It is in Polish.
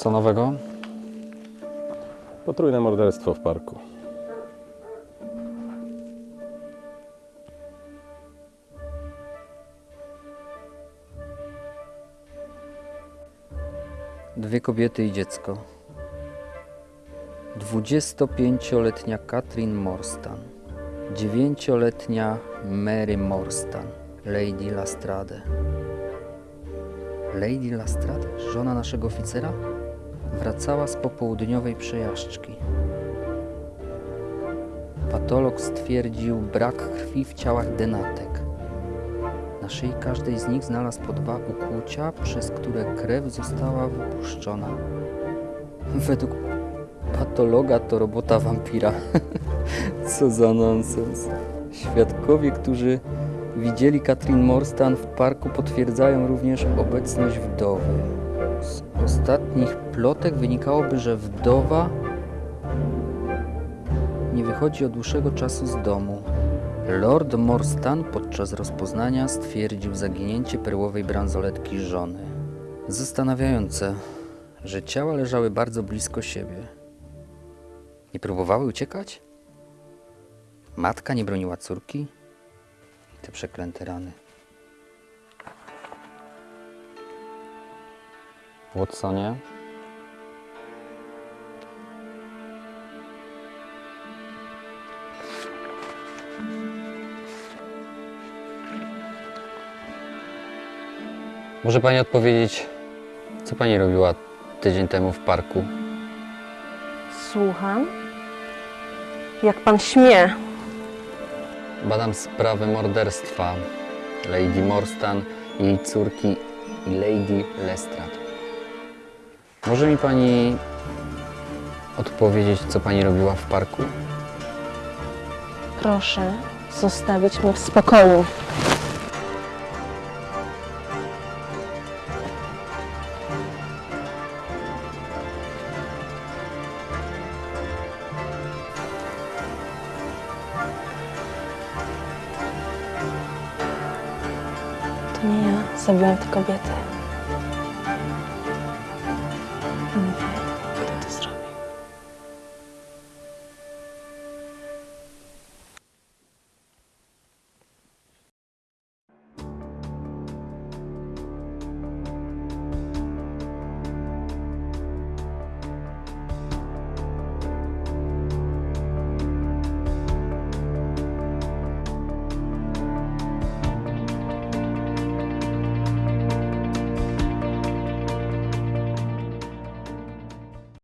Co nowego? Potrójne morderstwo w parku. Dwie kobiety i dziecko. 25-letnia Katrin Morstan. 9-letnia Mary Morstan. Lady Lastrade. Lady Lastrade, żona naszego oficera, wracała z popołudniowej przejażdżki. Patolog stwierdził brak krwi w ciałach denatek. Na szyi każdej z nich znalazł po dwa ukłucia, przez które krew została wypuszczona. Według patologa to robota wampira. Co za nonsens. Świadkowie, którzy widzieli Katrin Morstan w parku, potwierdzają również obecność wdowy. Z ostatnich plotek wynikałoby, że wdowa nie wychodzi od dłuższego czasu z domu. Lord Morstan podczas rozpoznania stwierdził zaginięcie perłowej bransoletki żony. Zastanawiające, że ciała leżały bardzo blisko siebie. Nie próbowały uciekać? Matka nie broniła córki? Te przeklęte rany. Watsonie? Może pani odpowiedzieć, co pani robiła tydzień temu w parku? Słucham. Jak pan śmie? Badam sprawę morderstwa Lady Morstan, jej córki i Lady Lestrade. Może mi pani odpowiedzieć, co pani robiła w parku? Proszę zostawić mnie w spokoju. To nie ja zabiłam tę kobietę.